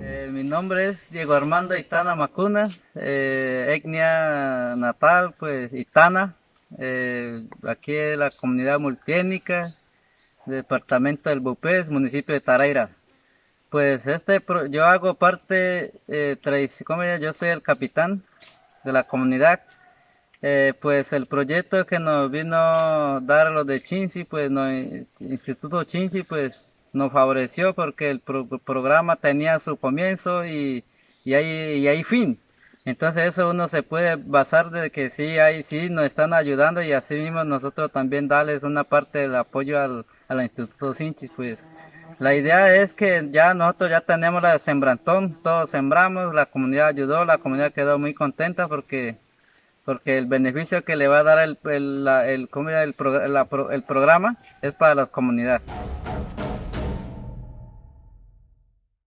Eh, mi nombre es Diego Armando Itana Macuna, eh, etnia natal, pues Itana, eh, aquí en la comunidad multiétnica, departamento del Bupés, municipio de Taraira. Pues este, yo hago parte, eh, yo soy el capitán de la comunidad. Eh, pues el proyecto que nos vino a dar los de Chinchi, pues no, Instituto Chinchi, pues nos favoreció porque el pro- programa tenía su comienzo y, y hay, y hay fin. Entonces eso uno se puede basar de que sí hay, sí nos están ayudando y así mismo nosotros también darles una parte del apoyo al, al Instituto Chinchi, pues. La idea es que ya nosotros ya tenemos la Sembrantón, todos sembramos, la comunidad ayudó, la comunidad quedó muy contenta porque porque el beneficio que le va a dar el, el, la- el, el, la el programa es para las comunidades.